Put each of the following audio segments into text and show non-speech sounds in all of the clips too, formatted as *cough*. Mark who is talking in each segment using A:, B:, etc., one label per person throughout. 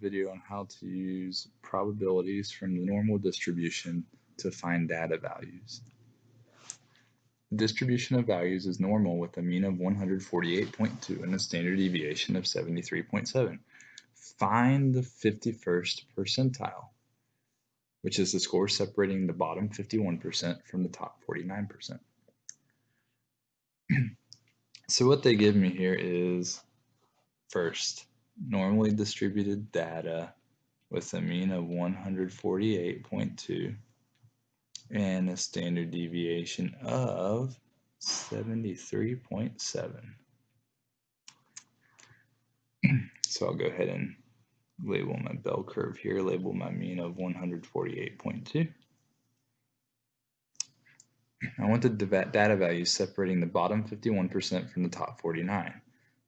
A: video on how to use probabilities from the normal distribution to find data values. The distribution of values is normal with a mean of 148.2 and a standard deviation of 73.7. Find the 51st percentile, which is the score separating the bottom 51% from the top 49%. *clears throat* so what they give me here is first, normally distributed data with a mean of 148.2 and a standard deviation of 73.7. *clears throat* so I'll go ahead and label my bell curve here, label my mean of 148.2. I want the data values separating the bottom 51% from the top 49.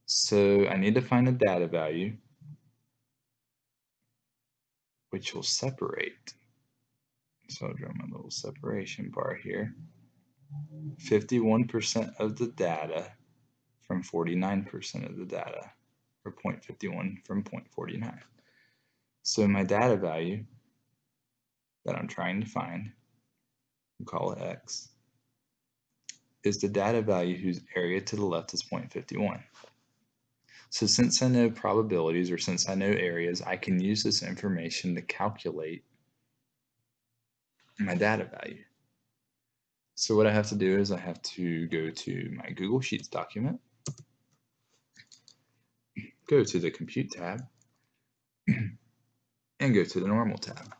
A: So I need to find a data value which will separate. So I'll draw my little separation bar here. 51% of the data from 49% of the data, or 0.51 from 0.49. So my data value that I'm trying to find, we'll call it x, is the data value whose area to the left is 0.51. So since I know probabilities or since I know areas, I can use this information to calculate my data value. So what I have to do is I have to go to my Google Sheets document, go to the Compute tab, *clears throat* and go to the Normal tab.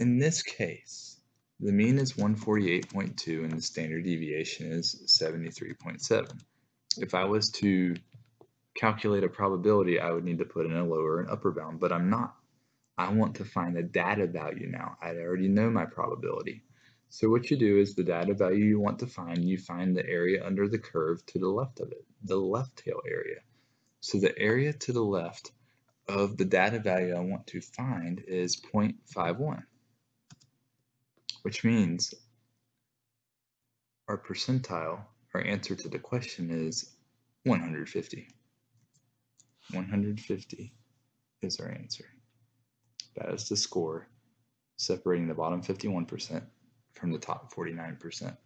A: In this case, the mean is 148.2 and the standard deviation is 73.7. If I was to calculate a probability, I would need to put in a lower and upper bound, but I'm not. I want to find a data value now. I already know my probability. So what you do is the data value you want to find, you find the area under the curve to the left of it, the left tail area. So the area to the left of the data value I want to find is 0.51, which means our percentile, our answer to the question is 150. 150 is our answer. That is the score separating the bottom 51% from the top 49%.